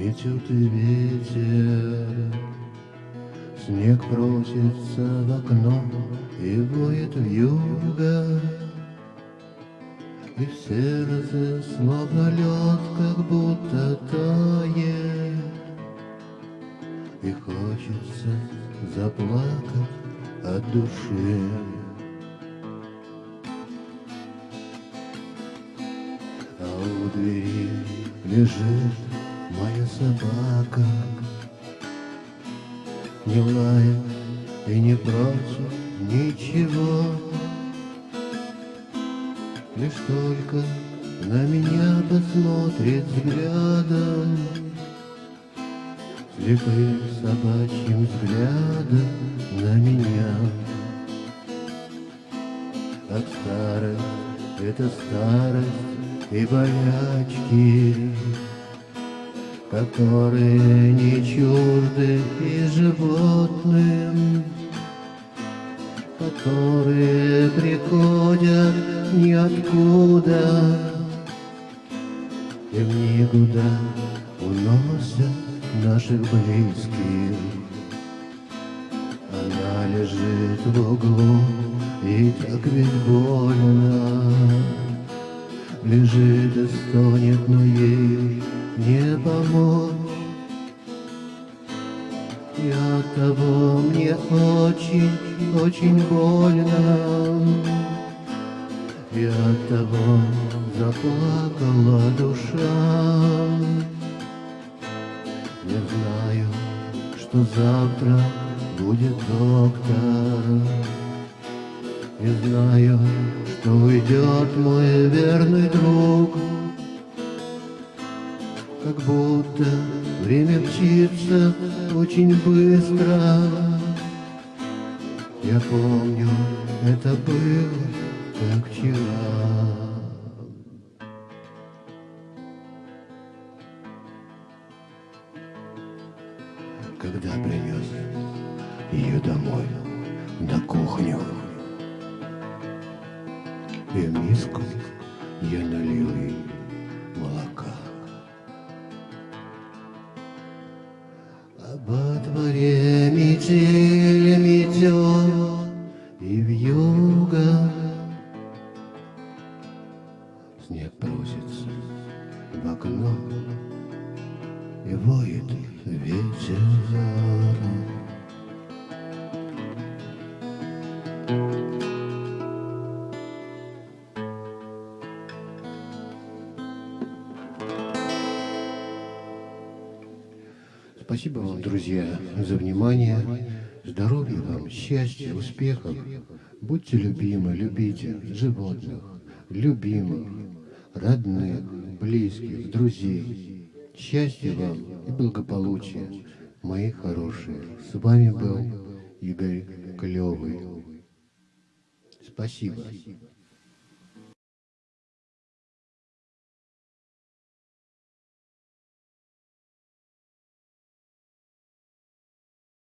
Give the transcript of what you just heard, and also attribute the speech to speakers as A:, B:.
A: Метет ветер, снег просится в окно и воет в юго. И в сердце словно лед, как будто тает, И хочется заплакать от души. А у двери лежит моя собака, Не лает и не просит ничего. Лишь только на меня посмотрит взглядом, Слепым собачьим взглядом на меня. Как старость, это старость и болячки, Которые не чужды и животным, Которые приходят ниоткуда И в никуда уносят наших близких. Она лежит в углу, и так ведь больно. Лежит и стонет, но ей не помочь. И от того мне очень, очень больно. И от того заплакала душа. Не знаю, что завтра будет доктор. Не знаю, что уйдет мой верный друг. Как будто время мчится очень быстро. Я помню, это было как вчера. Когда принес ее домой на кухню, и в миску я налил ей молока. А во дворе метель метет, и в юго снег просится в окно, и воет ветер. Спасибо вам, друзья, за внимание. Здоровья вам, счастья, успехов. Будьте любимы, любите животных, любимых, родных, близких, друзей. Счастья вам и благополучия, мои хорошие. С вами был Игорь Клевый. Спасибо.